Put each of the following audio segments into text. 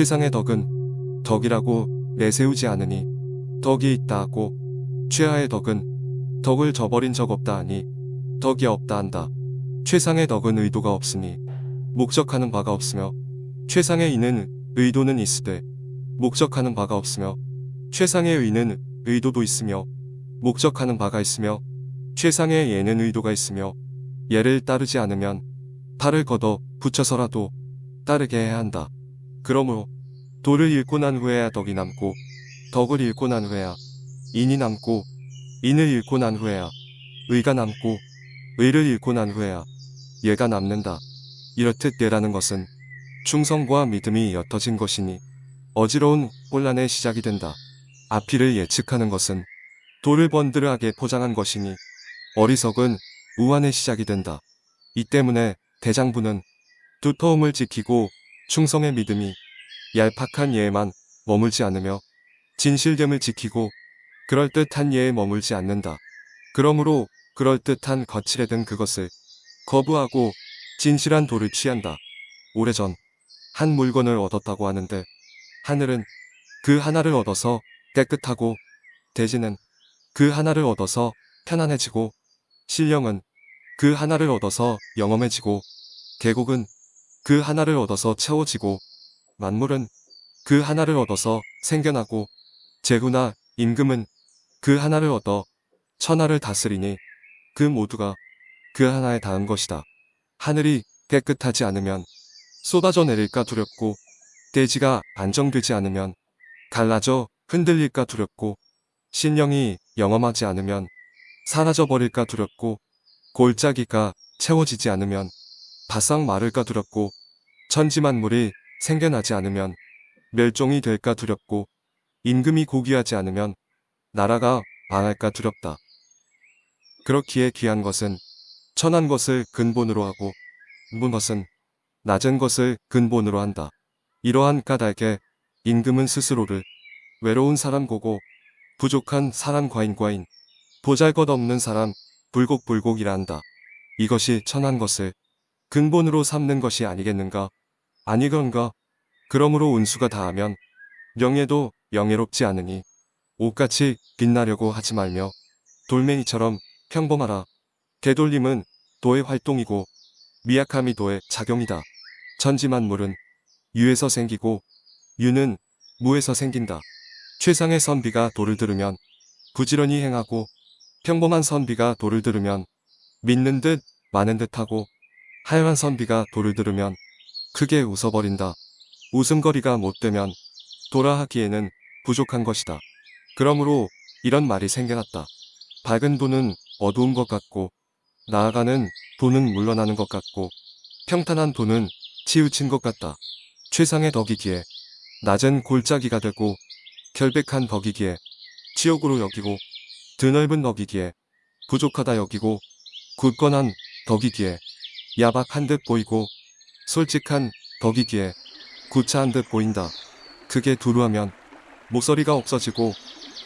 세상의 덕은 덕이라고 내세우지 않으니 덕이 있다 하고 최하의 덕은 덕을 저버린 적 없다 하니 덕이 없다 한다. 최상의 덕은 의도가 없으니 목적하는 바가 없으며 최상의 이는 의도는 있으되 목적하는 바가 없으며 최상의 의는 의도도 있으며 목적하는 바가 있으며 최상의 예는 의도가 있으며 예를 따르지 않으면 팔을 걷어 붙여서라도 따르게 해야 한다. 그러므로 도를 읽고 난 후에야 덕이 남고 덕을 읽고 난 후에야 인이 남고 인을 읽고 난 후에야 의가 남고 의를 읽고 난 후에야 예가 남는다. 이렇듯 예라는 것은 충성과 믿음이 옅어진 것이니 어지러운 혼란의 시작이 된다. 앞뒤를 예측하는 것은 돌을 번드르하게 포장한 것이니 어리석은 우환의 시작이 된다. 이 때문에 대장부는 두터움을 지키고 충성의 믿음이 얄팍한 예에만 머물지 않으며 진실됨을 지키고 그럴듯한 예에 머물지 않는다. 그러므로 그럴듯한 거칠에 든 그것을 거부하고 진실한 도를 취한다. 오래전 한 물건을 얻었다고 하는데 하늘은 그 하나를 얻어서 깨끗하고 대지는 그 하나를 얻어서 편안해지고 신령은 그 하나를 얻어서 영험해지고 계곡은 그 하나를 얻어서 채워지고 만물은 그 하나를 얻어서 생겨나고 재구나 임금은 그 하나를 얻어 천하를 다스리니 그 모두가 그 하나에 닿은 것이다. 하늘이 깨끗하지 않으면 쏟아져 내릴까 두렵고 대지가 안정되지 않으면 갈라져 흔들릴까 두렵고 신령이 영험하지 않으면 사라져 버릴까 두렵고 골짜기가 채워지지 않으면 바싹 마를까 두렵고 천지만물이 생겨나지 않으면 멸종이 될까 두렵고 임금이 고귀하지 않으면 나라가 망할까 두렵다. 그렇기에 귀한 것은 천한 것을 근본으로 하고 문 것은 낮은 것을 근본으로 한다. 이러한 까닭에 임금은 스스로를 외로운 사람 고고 부족한 사람 과인과인 보잘것없는 사람 불곡불곡이라 한다. 이것이 천한 것을 근본으로 삼는 것이 아니겠는가? 아니건가? 그러므로 운수가 다하면 명예도 영예롭지 않으니 옷같이 빛나려고 하지 말며 돌멩이처럼 평범하라. 되돌림은 도의 활동이고 미약함이 도의 작용이다. 천지만물은 유에서 생기고 유는 무에서 생긴다. 최상의 선비가 도를 들으면 부지런히 행하고 평범한 선비가 도를 들으면 믿는 듯 많은 듯하고 하얀 선비가 도를 들으면 크게 웃어버린다. 웃음거리가 못되면 도라 하기에는 부족한 것이다. 그러므로 이런 말이 생겨났다. 밝은 도는 어두운 것 같고 나아가는 도는 물러나는 것 같고 평탄한 도는 치우친 것 같다. 최상의 덕이기에 낮은 골짜기가 되고 결백한 덕이기에 지옥으로 여기고 드넓은 덕이기에 부족하다 여기고 굳건한 덕이기에 야박한 듯 보이고 솔직한 덕이기에 구차한 듯 보인다. 그게 두루하면 모서리가 없어지고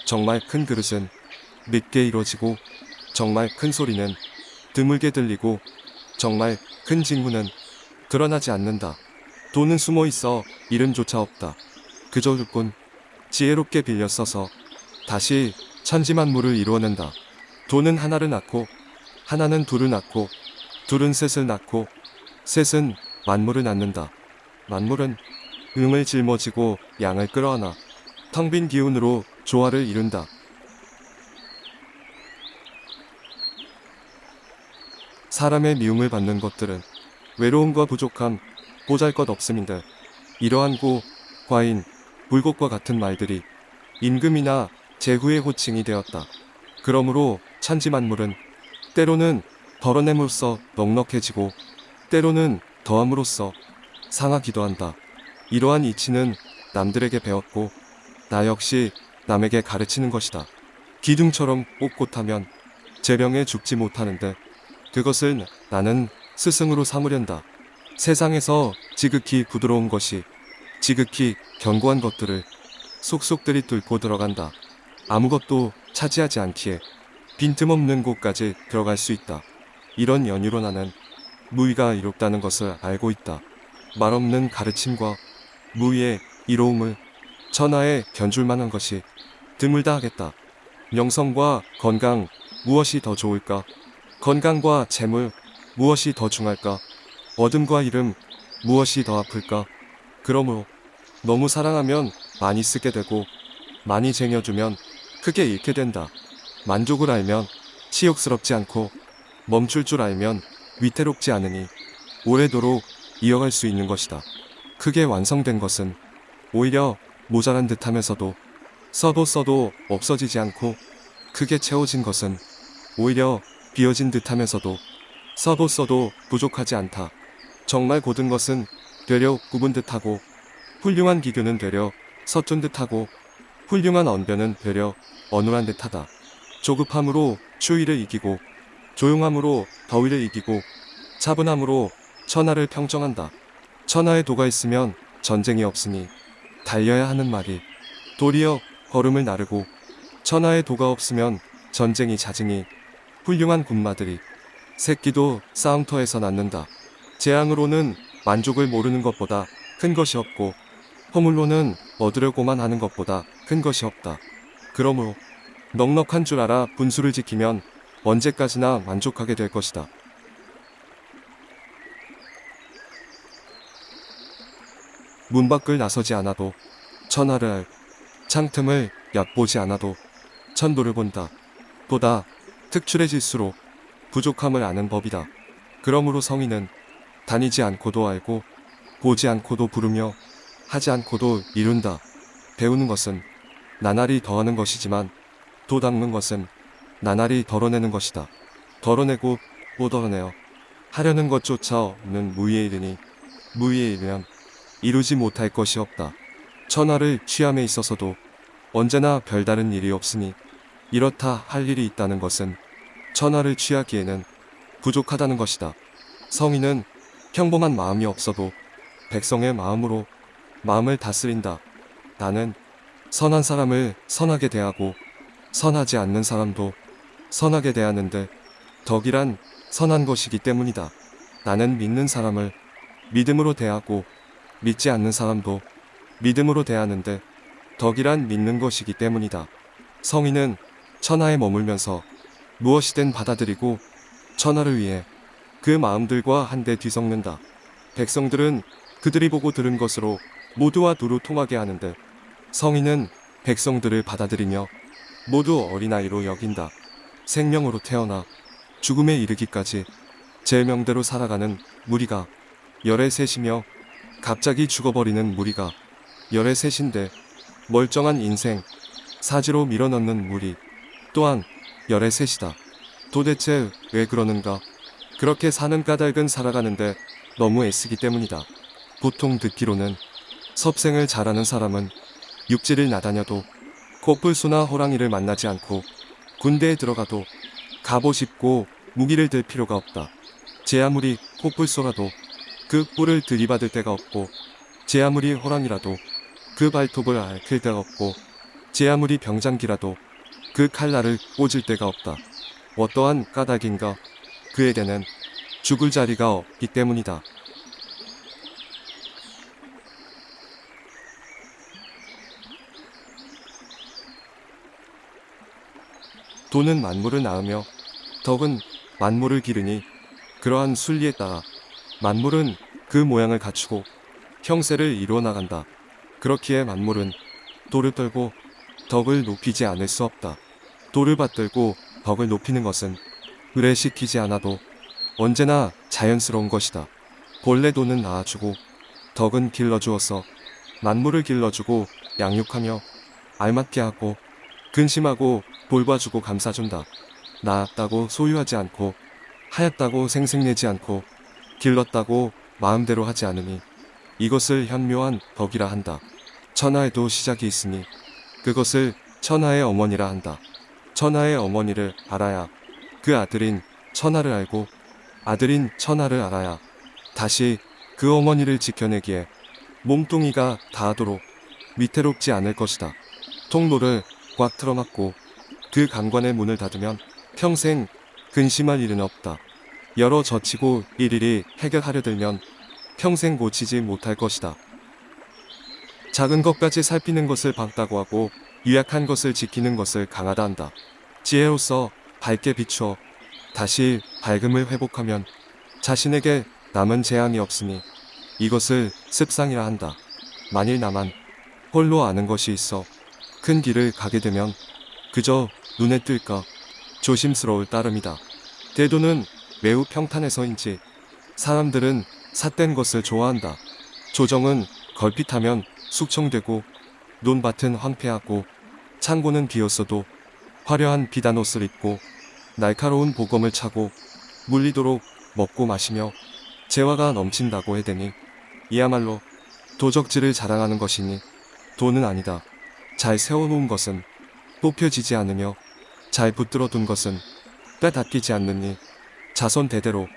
정말 큰 그릇은 밉게 이루어지고 정말 큰 소리는 드물게 들리고 정말 큰 직무는 드러나지 않는다. 돈은 숨어 있어 이름조차 없다. 그저 일뿐 지혜롭게 빌려 써서 다시 천지만물을 이루어낸다. 돈은 하나를 낳고 하나는 둘을 낳고 둘은 셋을 낳고 셋은 만물을 낳는다. 만물은 음을 짊어지고 양을 끌어안아 텅 빈 기운으로 조화를 이룬다. 사람의 미움을 받는 것들은 외로움과 부족함, 보잘것 없음인데 이러한 고, 과인, 불곡과 같은 말들이 임금이나 제후의 호칭이 되었다. 그러므로 찬지만물은 때로는 덜어냄으로써 넉넉해지고 때로는 더함으로써 상하기도 한다. 이러한 이치는 남들에게 배웠고 나 역시 남에게 가르치는 것이다. 기둥처럼 꼿꼿하면 재령에 죽지 못하는데 그것을 나는 스승으로 삼으련다. 세상에서 지극히 부드러운 것이 지극히 견고한 것들을 속속들이 뚫고 들어간다. 아무것도 차지하지 않기에 빈틈없는 곳까지 들어갈 수 있다. 이런 연유로 나는 무의가 이롭다는 것을 알고 있다. 말없는 가르침과 무의의 이로움을 천하에 견줄 만한 것이 드물다 하겠다. 명성과 건강 무엇이 더 좋을까? 건강과 재물 무엇이 더 중할까? 어둠과 이름 무엇이 더 아플까? 그러므로 너무 사랑하면 많이 쓰게 되고 많이 쟁여주면 크게 잃게 된다. 만족을 알면 치욕스럽지 않고 멈출 줄 알면 위태롭지 않으니 오래도록 이어갈 수 있는 것이다. 크게 완성된 것은 오히려 모자란 듯 하면서도 써도 써도 없어지지 않고 크게 채워진 것은 오히려 비어진 듯 하면서도 써도 써도 부족하지 않다. 정말 고든 것은 되려 굽은 듯하고 훌륭한 기교는 되려 서툰 듯하고 훌륭한 언변은 되려 어눌한 듯하다. 조급함으로 추위를 이기고 조용함으로 더위를 이기고 차분함으로 천하를 평정한다. 천하에 도가 있으면 전쟁이 없으니 달려야 하는 말이 도리어 걸음을 나르고 천하에 도가 없으면 전쟁이 잦으니 훌륭한 군마들이 새끼도 싸움터에서 낳는다. 재앙으로는 만족을 모르는 것보다 큰 것이 없고 허물로는 얻으려고만 하는 것보다 큰 것이 없다. 그러므로 넉넉한 줄 알아 분수를 지키면 언제까지나 만족하게 될 것이다. 문 밖을 나서지 않아도 천하를 알, 창틈을 얕보지 않아도 천도를 본다. 보다 특출해질수록 부족함을 아는 법이다. 그러므로 성인은 다니지 않고도 알고 보지 않고도 부르며 하지 않고도 이룬다. 배우는 것은 나날이 더하는 것이지만 도 닦는 것은 나날이 덜어내는 것이다. 덜어내고 못 덜어내어 하려는 것조차 없는 무위에 이르니 무위에 이르면 이루지 못할 것이 없다. 천하를 취함에 있어서도 언제나 별다른 일이 없으니 이렇다 할 일이 있다는 것은 천하를 취하기에는 부족하다는 것이다. 성인은 평범한 마음이 없어도 백성의 마음으로 마음을 다스린다. 나는 선한 사람을 선하게 대하고 선하지 않는 사람도 선하게 대하는데 덕이란 선한 것이기 때문이다. 나는 믿는 사람을 믿음으로 대하고 믿지 않는 사람도 믿음으로 대하는데 덕이란 믿는 것이기 때문이다. 성인은 천하에 머물면서 무엇이든 받아들이고 천하를 위해 그 마음들과 한데 뒤섞는다. 백성들은 그들이 보고 들은 것으로 모두와 두루 통하게 하는데 성인은 백성들을 받아들이며 모두 어린아이로 여긴다. 생명으로 태어나 죽음에 이르기까지 제 명대로 살아가는 무리가 열의 셋이며 갑자기 죽어버리는 무리가 열의 셋인데 멀쩡한 인생 사지로 밀어넣는 무리 또한 열의 셋이다. 도대체 왜 그러는가? 그렇게 사는 까닭은 살아가는데 너무 애쓰기 때문이다. 보통 듣기로는 섭생을 잘하는 사람은 육지를 나다녀도 코뿔소나 호랑이를 만나지 않고 군대에 들어가도 갑옷 입고 무기를 들 필요가 없다. 제 아무리 코뿔소라도 그 뿔을 들이받을 데가 없고 제 아무리 호랑이라도 그 발톱을 앓힐 데가 없고 제 아무리 병장기라도 그 칼날을 꽂을 데가 없다. 어떠한 까닭인가 그에게는 죽을 자리가 없기 때문이다. 도는 만물을 낳으며 덕은 만물을 기르니 그러한 순리에 따라 만물은 그 모양을 갖추고 형세를 이루어 나간다. 그렇기에 만물은 도를 떨고 덕을 높이지 않을 수 없다. 도를 받들고 덕을 높이는 것은 의뢰시키지 않아도 언제나 자연스러운 것이다. 본래 도는 낳아주고 덕은 길러주어서 만물을 길러주고 양육하며 알맞게 하고 근심하고 돌봐주고 감싸준다. 낳았다고 소유하지 않고 하였다고 생색내지 않고 길렀다고 마음대로 하지 않으니 이것을 현묘한 덕이라 한다. 천하에도 시작이 있으니 그것을 천하의 어머니라 한다. 천하의 어머니를 알아야 그 아들인 천하를 알고 아들인 천하를 알아야 다시 그 어머니를 지켜내기에 몸뚱이가 닿도록 위태롭지 않을 것이다. 통로를 꽉 틀어막고 그 강관의 문을 닫으면 평생 근심할 일은 없다. 여러 젖히고 일일이 해결하려 들면 평생 고치지 못할 것이다. 작은 것까지 살피는 것을 밝다고 하고 유약한 것을 지키는 것을 강하다 한다. 지혜로서 밝게 비추어 다시 밝음을 회복하면 자신에게 남은 재앙이 없으니 이것을 습상이라 한다. 만일 나만 홀로 아는 것이 있어 큰 길을 가게 되면 그저 눈에 뜰까 조심스러울 따름이다. 태도는 매우 평탄해서인지 사람들은 삿된 것을 좋아한다. 조정은 걸핏하면 숙청되고 논밭은 황폐하고 창고는 비었어도 화려한 비단 옷을 입고 날카로운 보검을 차고 물리도록 먹고 마시며 재화가 넘친다고 해대니 이야말로 도적질을 자랑하는 것이니 돈은 아니다. 잘 세워놓은 것은 뽑혀지지 않으며 잘 붙들어 둔 것은 빼닫기지 않느니 자손 대대로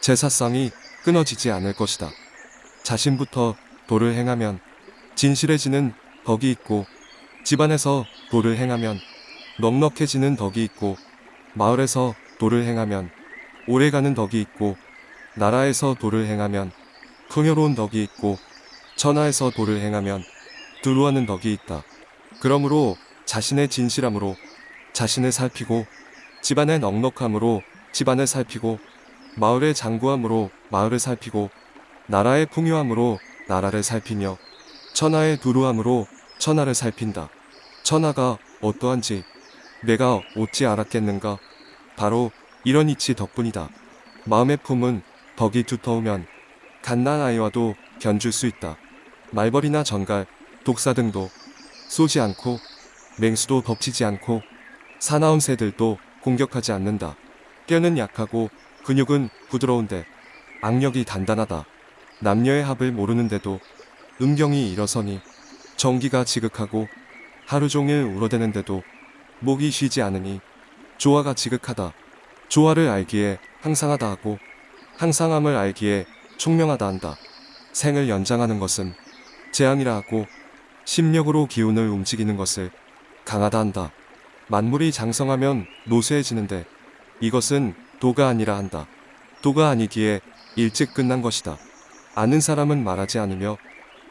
제사상이 끊어지지 않을 것이다. 자신부터 도를 행하면 진실해지는 덕이 있고 집안에서 도를 행하면 넉넉해지는 덕이 있고 마을에서 도를 행하면 오래가는 덕이 있고 나라에서 도를 행하면 풍요로운 덕이 있고 천하에서 도를 행하면 두루하는 덕이 있다. 그러므로 자신의 진실함으로 자신을 살피고 집안의 넉넉함으로 집안을 살피고 마을의 장구함으로 마을을 살피고 나라의 풍요함으로 나라를 살피며 천하의 두루함으로 천하를 살핀다. 천하가 어떠한지 내가 어찌 알았겠는가? 바로 이런 이치 덕분이다. 마음의 품은 덕이 두터우면 갓난 아이와도 견줄 수 있다. 말벌이나 전갈, 독사 등도 쏘지 않고 맹수도 덮치지 않고 사나운 새들도 공격하지 않는다. 뼈는 약하고 근육은 부드러운데 악력이 단단하다. 남녀의 합을 모르는데도 음경이 일어서니 정기가 지극하고 하루 종일 울어대는데도 목이 쉬지 않으니 조화가 지극하다. 조화를 알기에 항상하다 하고 항상함을 알기에 총명하다 한다. 생을 연장하는 것은 재앙이라 하고 심력으로 기운을 움직이는 것을 강하다 한다. 만물이 장성하면 노쇠해지는데 이것은 도가 아니라 한다. 도가 아니기에 일찍 끝난 것이다. 아는 사람은 말하지 않으며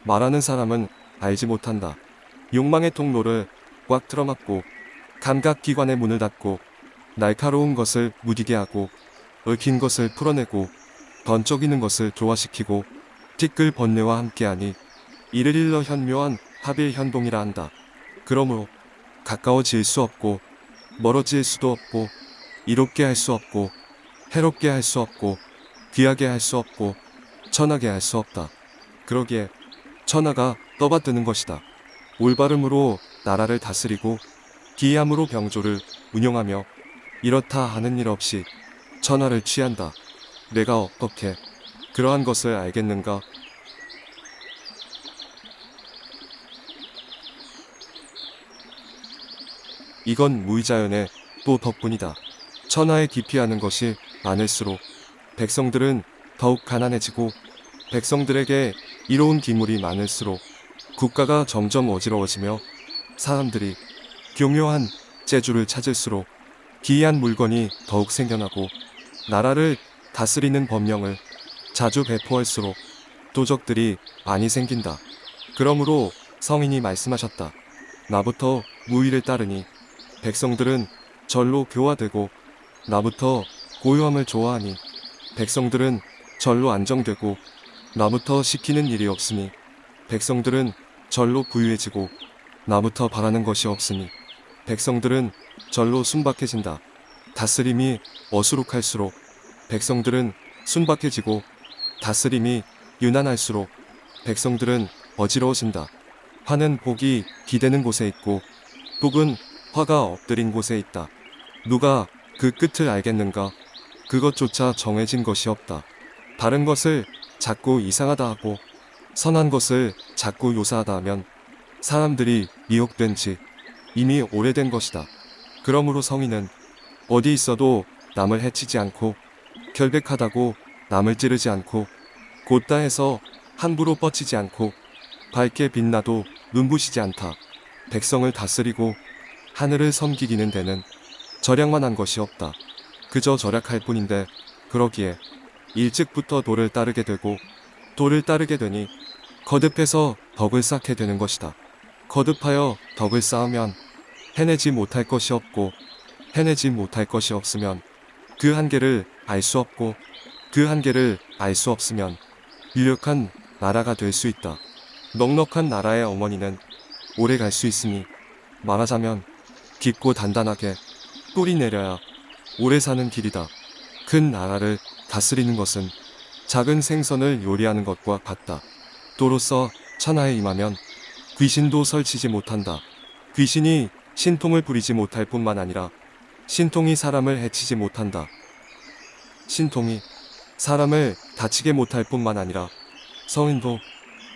말하는 사람은 알지 못한다. 욕망의 통로를 꽉 틀어막고 감각기관의 문을 닫고 날카로운 것을 무디게 하고 얽힌 것을 풀어내고 번쩍이는 것을 조화시키고 티끌 번뇌와 함께하니 이를 일러 현묘한 합일 현동이라 한다. 그러므로 가까워질 수 없고 멀어질 수도 없고 이롭게 할 수 없고 해롭게 할 수 없고 귀하게 할 수 없고 천하게 할 수 없다. 그러기에 천하가 떠받드는 것이다. 올바름으로 나라를 다스리고 기이함으로 병조를 운용하며 이렇다 하는 일 없이 천하를 취한다. 내가 어떻게 그러한 것을 알겠는가? 이건 무의자연의 또 덕분이다. 천하에 기피하는 것이 많을수록 백성들은 더욱 가난해지고 백성들에게 이로운 기물이 많을수록 국가가 점점 어지러워지며 사람들이 교묘한 재주를 찾을수록 기이한 물건이 더욱 생겨나고 나라를 다스리는 법령을 자주 배포할수록 도적들이 많이 생긴다. 그러므로 성인이 말씀하셨다. 나부터 무의를 따르니 백성들은 절로 교화되고 나부터 고요함을 좋아하니 백성들은 절로 안정되고 나부터 시키는 일이 없으니 백성들은 절로 부유해지고 나부터 바라는 것이 없으니 백성들은 절로 순박해진다. 다스림이 어수룩할수록 백성들은 순박해지고 다스림이 유난할수록 백성들은 어지러워진다. 화는 복이 기대는 곳에 있고 복은 화가 엎드린 곳에 있다. 누가 그 끝을 알겠는가? 그것조차 정해진 것이 없다. 다른 것을 자꾸 이상하다 하고 선한 것을 자꾸 요사하다 하면 사람들이 미혹된 지 이미 오래된 것이다. 그러므로 성인은 어디 있어도 남을 해치지 않고 결백하다고 남을 찌르지 않고 곧다 해서 함부로 뻗치지 않고 밝게 빛나도 눈부시지 않다. 백성을 다스리고 하늘을 섬기기는 데는 절약만 한 것이 없다. 그저 절약할 뿐인데 그러기에 일찍부터 도를 따르게 되고 도를 따르게 되니 거듭해서 덕을 쌓게 되는 것이다. 거듭하여 덕을 쌓으면 해내지 못할 것이 없고 해내지 못할 것이 없으면 그 한계를 알 수 없고 그 한계를 알 수 없으면 유력한 나라가 될 수 있다. 넉넉한 나라의 어머니는 오래 갈 수 있으니 말하자면 깊고 단단하게 뿌리 내려야 오래 사는 길이다. 큰 나라를 다스리는 것은 작은 생선을 요리하는 것과 같다. 또로써 천하에 임하면 귀신도 설치지 못한다. 귀신이 신통을 부리지 못할 뿐만 아니라 신통이 사람을 해치지 못한다. 신통이 사람을 다치게 못할 뿐만 아니라 성인도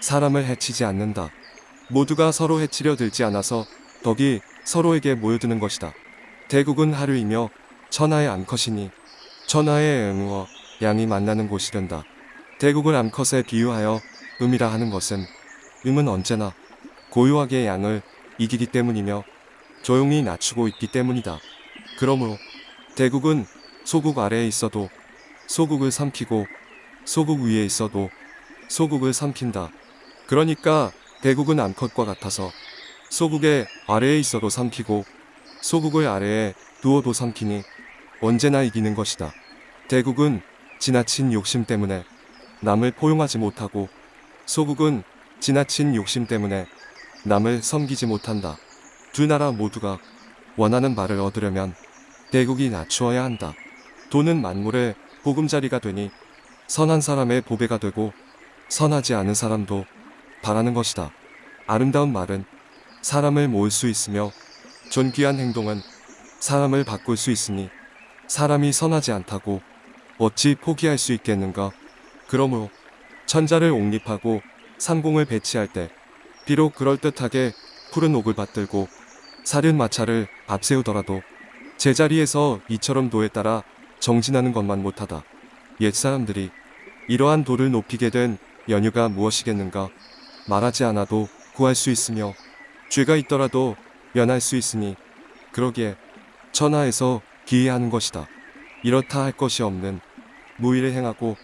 사람을 해치지 않는다. 모두가 서로 해치려 들지 않아서 덕이 서로에게 모여드는 것이다. 대국은 하루이며 천하의 암컷이니 천하의 응우어 양이 만나는 곳이 된다. 대국을 암컷에 비유하여 음이라 하는 것은 음은 언제나 고요하게 양을 이기기 때문이며 조용히 낮추고 있기 때문이다. 그러므로 대국은 소국 아래에 있어도 소국을 삼키고 소국 위에 있어도 소국을 삼킨다. 그러니까 대국은 암컷과 같아서 소국의 아래에 있어도 삼키고 소국을 아래에 두어도 삼키니 언제나 이기는 것이다. 대국은 지나친 욕심 때문에 남을 포용하지 못하고 소국은 지나친 욕심 때문에 남을 섬기지 못한다. 두 나라 모두가 원하는 바를 얻으려면 대국이 낮추어야 한다. 돈은 만물의 보금자리가 되니 선한 사람의 보배가 되고 선하지 않은 사람도 바라는 것이다. 아름다운 말은 사람을 모을 수 있으며 존귀한 행동은 사람을 바꿀 수 있으니 사람이 선하지 않다고 어찌 포기할 수 있겠는가? 그러므로 천자를 옹립하고 상공을 배치할 때 비록 그럴듯하게 푸른 옥을 받들고 사륜 마차를 앞세우더라도 제자리에서 이처럼 도에 따라 정진하는 것만 못하다. 옛사람들이 이러한 도를 높이게 된 연유가 무엇이겠는가? 말하지 않아도 구할 수 있으며 죄가 있더라도 면할 수 있으니 그러기에 천하에서 기해하는 것이다. 이렇다 할 것이 없는 무의를 행하고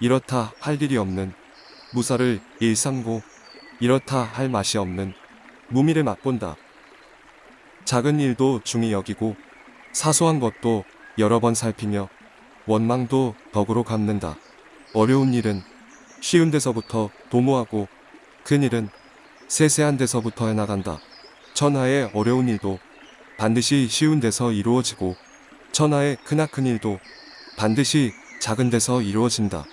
이렇다 할 일이 없는 무사를 일삼고 이렇다 할 맛이 없는 무미를 맛본다. 작은 일도 중히 여기고 사소한 것도 여러 번 살피며 원망도 덕으로 갚는다. 어려운 일은 쉬운 데서부터 도모하고 큰 일은 세세한 데서부터 해나간다. 천하의 어려운 일도 반드시 쉬운 데서 이루어지고 천하의 크나큰 일도 반드시 작은 데서 이루어진다.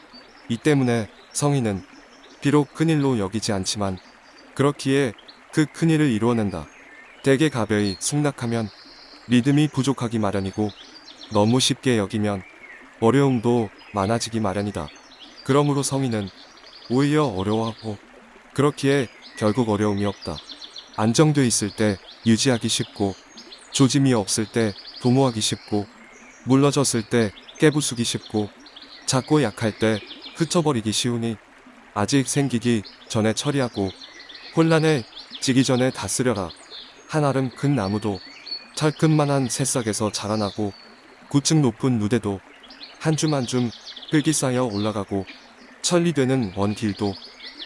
이 때문에 성인은 비록 큰일로 여기지 않지만 그렇기에 그 큰일을 이루어낸다. 대개 가벼이 승낙하면 리듬이 부족하기 마련이고 너무 쉽게 여기면 어려움도 많아지기 마련이다. 그러므로 성인은 오히려 어려워하고 그렇기에 결국 어려움이 없다. 안정돼 있을 때 유지하기 쉽고 조짐이 없을 때 도모하기 쉽고 물러졌을 때 깨부수기 쉽고 작고 약할 때 흩어버리기 쉬우니 아직 생기기 전에 처리하고 혼란에 지기 전에 다스려라. 한아름 큰 나무도 철근만한 새싹에서 자라나고 구층 높은 누대도 한 줌 한줌 흙이 쌓여 올라가고 천리되는 먼 길도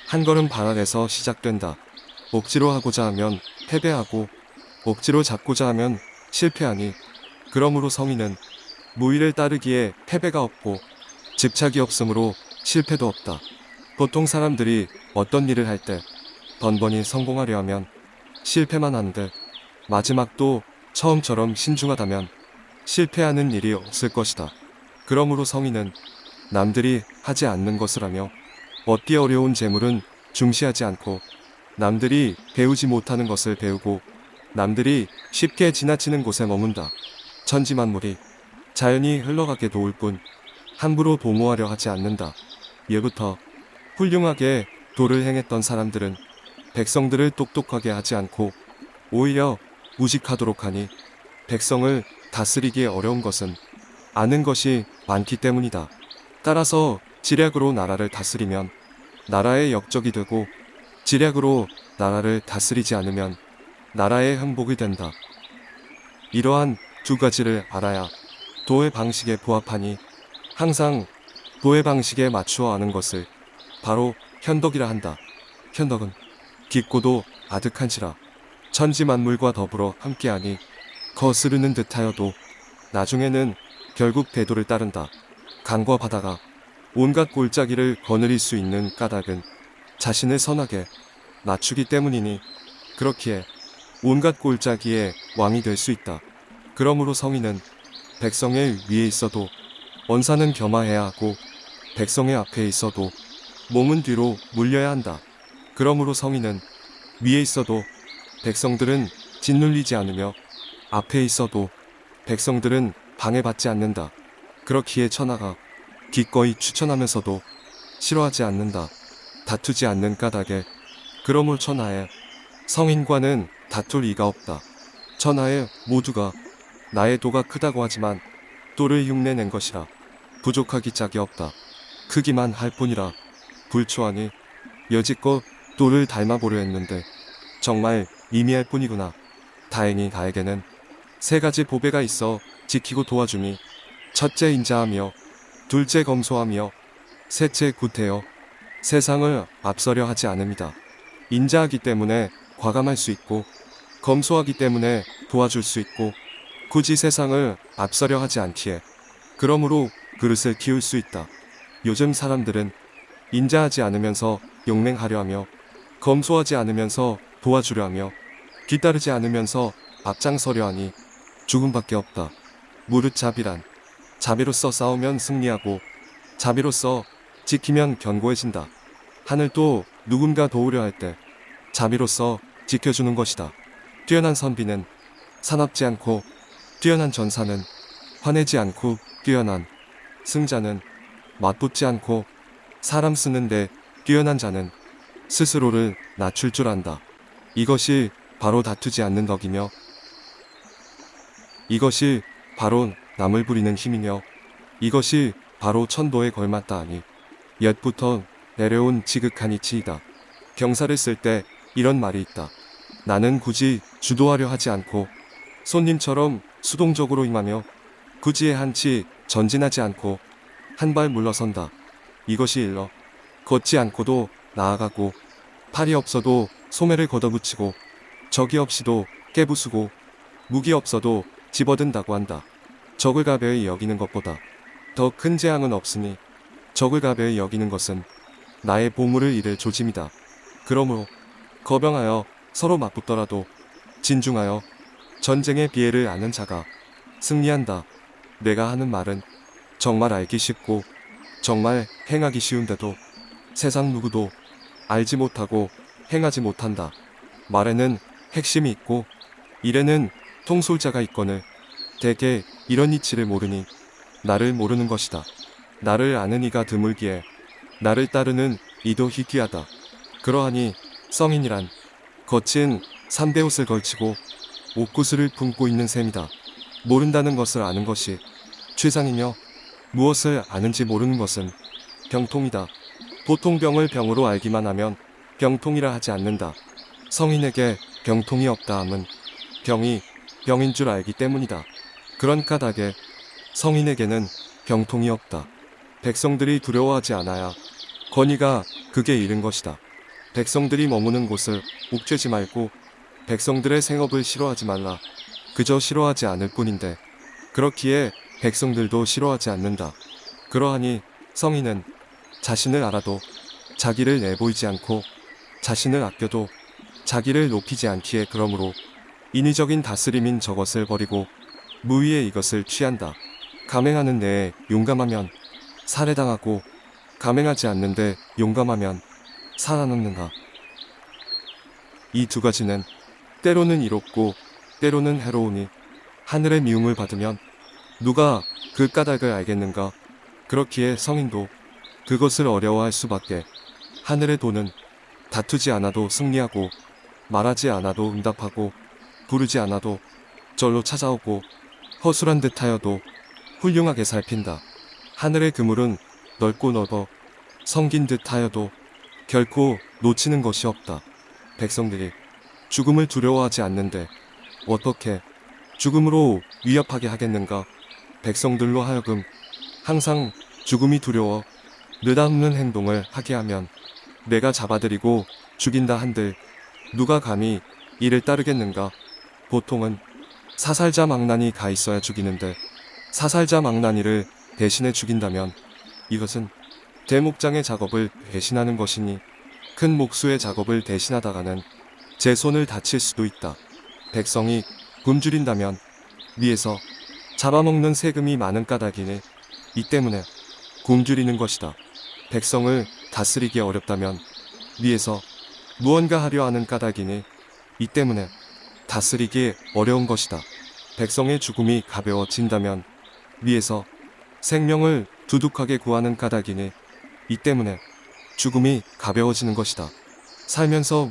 한 걸음 발 아래서 시작된다. 억지로 하고자 하면 패배하고 억지로 잡고자 하면 실패하니 그러므로 성인은 무의를 따르기에 패배가 없고 집착이 없으므로 실패도 없다. 보통 사람들이 어떤 일을 할 때 번번이 성공하려 하면 실패만 하는데 마지막도 처음처럼 신중하다면 실패하는 일이 없을 것이다. 그러므로 성인은 남들이 하지 않는 것을 하며 얻기 어려운 재물은 중시하지 않고 남들이 배우지 못하는 것을 배우고 남들이 쉽게 지나치는 곳에 머문다. 천지만물이 자연이 흘러가게 도울 뿐 함부로 도모하려 하지 않는다. 예부터 훌륭하게 도를 행했던 사람들은 백성들을 똑똑하게 하지 않고 오히려 무식하도록 하니 백성을 다스리기 어려운 것은 아는 것이 많기 때문이다. 따라서 지략으로 나라를 다스리면 나라의 역적이 되고 지략으로 나라를 다스리지 않으면 나라의 흥복이 된다. 이러한 두 가지를 알아야 도의 방식에 부합하니 항상 도의 방식에 맞추어 아는 것을 바로 현덕이라 한다. 현덕은 깊고도 아득한지라 천지 만물과 더불어 함께하니 거스르는 듯하여도 나중에는 결국 대도를 따른다. 강과 바다가 온갖 골짜기를 거느릴 수 있는 까닭은 자신을 선하게 낮추기 때문이니 그렇기에 온갖 골짜기의 왕이 될 수 있다. 그러므로 성인은 백성의 위에 있어도 원사는 겸하해야 하고 백성의 앞에 있어도 몸은 뒤로 물려야 한다. 그러므로 성인은 위에 있어도 백성들은 짓눌리지 않으며 앞에 있어도 백성들은 방해받지 않는다. 그렇기에 천하가 기꺼이 추천하면서도 싫어하지 않는다. 다투지 않는 까닭에 그러므로 천하에 성인과는 다툴 이가 없다. 천하에 모두가 나의 도가 크다고 하지만 도를 흉내낸 것이라 부족하기 짝이 없다. 크기만 할 뿐이라 불초하니 여지껏 도를 닮아보려 했는데 정말 미미할 뿐이구나. 다행히 나에게는 세 가지 보배가 있어 지키고 도와주니 첫째 인자하며 둘째 검소하며 셋째 구태여 세상을 앞서려 하지 않음이다. 인자하기 때문에 과감할 수 있고 검소하기 때문에 도와줄 수 있고 굳이 세상을 앞서려 하지 않기에 그러므로 그릇을 키울 수 있다. 요즘 사람들은 인자하지 않으면서 용맹하려 하며 검소하지 않으면서 도와주려 하며 뒤따르지 않으면서 앞장서려 하니 죽음밖에 없다. 무릇 자비란 자비로서 싸우면 승리하고 자비로서 지키면 견고해진다. 하늘도 누군가 도우려 할 때 자비로서 지켜주는 것이다. 뛰어난 선비는 사납지 않고 뛰어난 전사는 화내지 않고 뛰어난 승자는 맞붙지 않고 사람 쓰는데 뛰어난 자는 스스로를 낮출 줄 안다. 이것이 바로 다투지 않는 덕이며 이것이 바로 남을 부리는 힘이며 이것이 바로 천도에 걸맞다 하니 옛부터 내려온 지극한 이치이다. 경사를 쓸 때 이런 말이 있다. 나는 굳이 주도하려 하지 않고 손님처럼 수동적으로 임하며 굳이 한치 전진하지 않고 한 발 물러선다. 이것이 일러 걷지 않고도 나아가고 팔이 없어도 소매를 걷어붙이고 적이 없이도 깨부수고 무기 없어도 집어든다고 한다. 적을 가벼이 여기는 것보다 더 큰 재앙은 없으니 적을 가벼이 여기는 것은 나의 보물을 잃을 조짐이다. 그러므로 거병하여 서로 맞붙더라도 진중하여 전쟁의 비애를 아는 자가 승리한다. 내가 하는 말은 정말 알기 쉽고 정말 행하기 쉬운데도 세상 누구도 알지 못하고 행하지 못한다. 말에는 핵심이 있고 일에는 통솔자가 있거늘 대개 이런 이치를 모르니 나를 모르는 것이다. 나를 아는 이가 드물기에 나를 따르는 이도 희귀하다. 그러하니 성인이란 거친 삼대 옷을 걸치고 옷구슬을 품고 있는 셈이다. 모른다는 것을 아는 것이 최상이며 무엇을 아는지 모르는 것은 병통이다. 보통 병을 병으로 알기만 하면 병통이라 하지 않는다. 성인에게 병통이 없다 함은 병이 병인 줄 알기 때문이다. 그런 까닭에 성인에게는 병통이 없다. 백성들이 두려워하지 않아야 권위가 극에 이른 것이다. 백성들이 머무는 곳을 옥죄지 말고 백성들의 생업을 싫어하지 말라. 그저 싫어하지 않을 뿐인데 그렇기에 백성들도 싫어하지 않는다. 그러하니 성인은 자신을 알아도 자기를 내보이지 않고 자신을 아껴도 자기를 높이지 않기에 그러므로 인위적인 다스림인 저것을 버리고 무위의 이것을 취한다. 감행하는 데에 용감하면 살해당하고 감행하지 않는데 용감하면 살아남는가. 이 두 가지는 때로는 이롭고 때로는 해로우니 하늘의 미움을 받으면 누가 그 까닭을 알겠는가. 그렇기에 성인도 그것을 어려워할 수밖에. 하늘의 도는 다투지 않아도 승리하고 말하지 않아도 응답하고 부르지 않아도 절로 찾아오고 허술한 듯하여도 훌륭하게 살핀다. 하늘의 그물은 넓고 넓어 성긴 듯하여도 결코 놓치는 것이 없다. 백성들이 죽음을 두려워하지 않는데 어떻게 죽음으로 위협하게 하겠는가? 백성들로 하여금 항상 죽음이 두려워 느닷없는 행동을 하게 하면 내가 잡아들이고 죽인다 한들 누가 감히 이를 따르겠는가? 보통은 사살자 망나니 가 있어야 죽이는데 사살자 망나니를 대신해 죽인다면 이것은 대목장의 작업을 대신하는 것이니 큰 목수의 작업을 대신하다가는 제 손을 다칠 수도 있다. 백성이 굶주린다면 위에서 잡아먹는 세금이 많은 까닭이니 이 때문에 굶주리는 것이다. 백성을 다스리기 어렵다면 위에서 무언가 하려 하는 까닭이니 이 때문에 다스리기 어려운 것이다. 백성의 죽음이 가벼워진다면 위에서 생명을 두둑하게 구하는 까닭이니 이 때문에 죽음이 가벼워지는 것이다. 살면서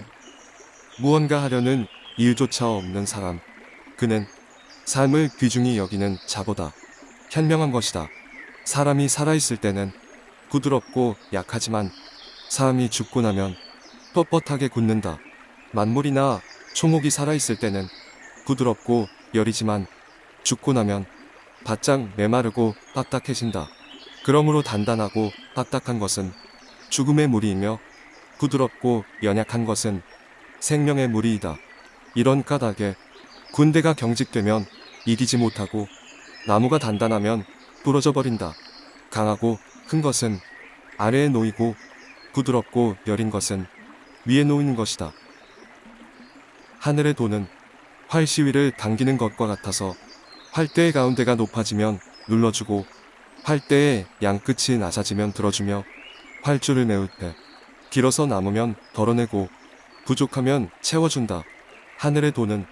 무언가 하려는 일조차 없는 사람. 그는 삶을 귀중히 여기는 자보다 현명한 것이다. 사람이 살아있을 때는 부드럽고 약하지만 사람이 죽고 나면 뻣뻣하게 굳는다. 만물이나 초목이 살아있을 때는 부드럽고 여리지만 죽고 나면 바짝 메마르고 딱딱해진다. 그러므로 단단하고 딱딱한 것은 죽음의 무리이며 부드럽고 연약한 것은 생명의 무리이다. 이런 까닭에 군대가 경직되면 이기지 못하고 나무가 단단하면 부러져 버린다. 강하고 큰 것은 아래에 놓이고 부드럽고 여린 것은 위에 놓이는 것이다. 하늘의 도는 활 시위를 당기는 것과 같아서 활대의 가운데가 높아지면 눌러주고 활대의 양끝이 낮아지면 들어주며 활줄을 메울 때 길어서 남으면 덜어내고 부족하면 채워준다. 하늘의 도는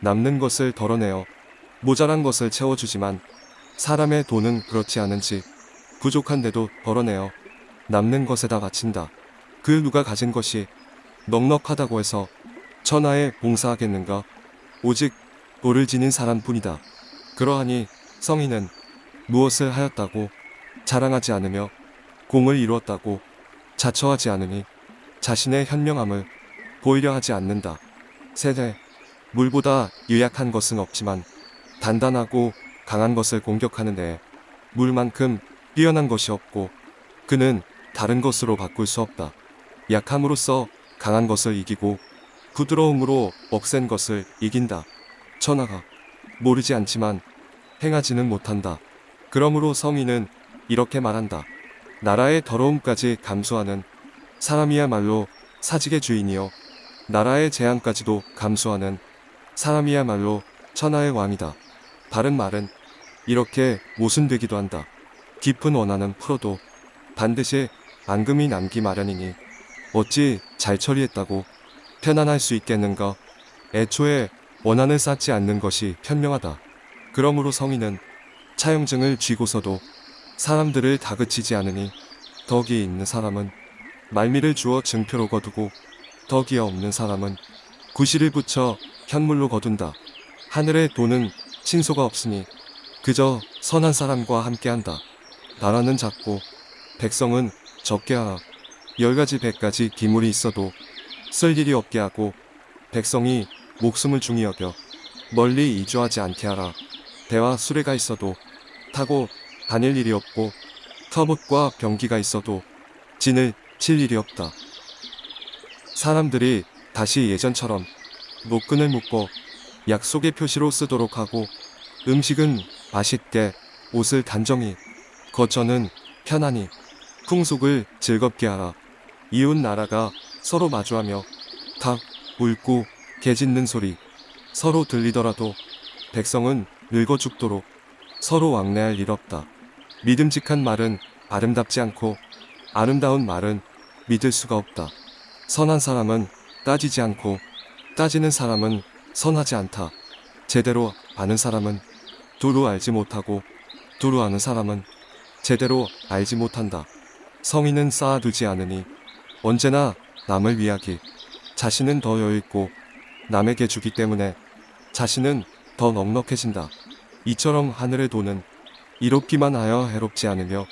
남는 것을 덜어내어 모자란 것을 채워주지만 사람의 돈은 그렇지 않은지 부족한데도 덜어내어 남는 것에다 바친다. 그 누가 가진 것이 넉넉하다고 해서 천하에 봉사하겠는가? 오직 돌을 지닌 사람뿐이다. 그러하니 성인은 무엇을 하였다고 자랑하지 않으며 공을 이루었다고 자처하지 않으니 자신의 현명함을 보이려 하지 않는다. 세대 물보다 유약한 것은 없지만 단단하고 강한 것을 공격하는 데에 물만큼 뛰어난 것이 없고 그는 다른 것으로 바꿀 수 없다. 약함으로써 강한 것을 이기고 부드러움으로 억센 것을 이긴다. 천하가 모르지 않지만 행하지는 못한다. 그러므로 성인은 이렇게 말한다. 나라의 더러움까지 감수하는 사람이야말로 사직의 주인이요. 나라의 재앙까지도 감수하는 사람이야말로 천하의 왕이다. 다른 말은 이렇게 모순되기도 한다. 깊은 원한은 풀어도 반드시 앙금이 남기 마련이니 어찌 잘 처리했다고 편안할 수 있겠는가? 애초에 원한을 쌓지 않는 것이 현명하다. 그러므로 성인은 차용증을 쥐고서도 사람들을 다그치지 않으니 덕이 있는 사람은 말미를 주어 증표로 거두고 덕이 없는 사람은 구실을 붙여 현물로 거둔다. 하늘의 돈은 신소가 없으니 그저 선한 사람과 함께한다. 나라는 작고 백성은 적게 하라. 열 가지 백 가지 기물이 있어도 쓸 일이 없게 하고 백성이 목숨을 중히 여겨 멀리 이주하지 않게 하라. 배와 수레가 있어도 타고 다닐 일이 없고 터봇과 병기가 있어도 진을 칠 일이 없다. 사람들이 다시 예전처럼 노끈을 묶고 약속의 표시로 쓰도록 하고 음식은 맛있게 옷을 단정히 거처는 편안히 풍속을 즐겁게 하라. 이웃 나라가 서로 마주하며 닭, 울고 개 짖는 소리 서로 들리더라도 백성은 늙어 죽도록 서로 왕래할 일 없다. 믿음직한 말은 아름답지 않고 아름다운 말은 믿을 수가 없다. 선한 사람은 따지지 않고 따지는 사람은 선하지 않다. 제대로 아는 사람은 두루 알지 못하고 두루 아는 사람은 제대로 알지 못한다. 성인은 쌓아두지 않으니 언제나 남을 위하기 자신은 더 여유있고 남에게 주기 때문에 자신은 더 넉넉해진다. 이처럼 하늘의 돈은 이롭기만 하여 해롭지 않으며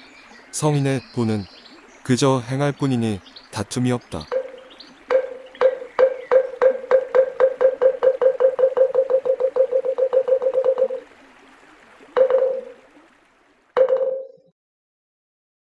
성인의 돈은 그저 행할 뿐이니 다툼이 없다.